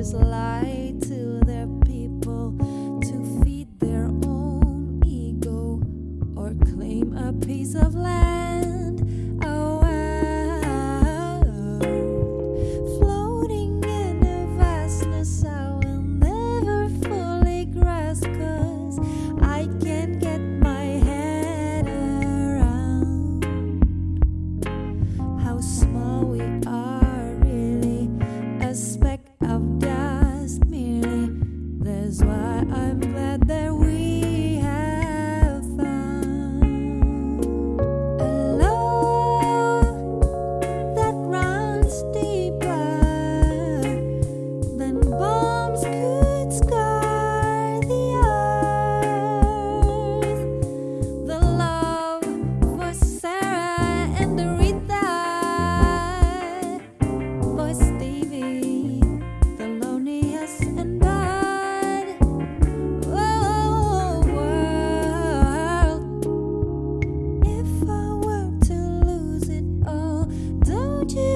leaders lie to their people to feed their own ego or claim a piece of land. Oh, oh, oh. floating in a vastness. of dust merely. That's why I'm glad.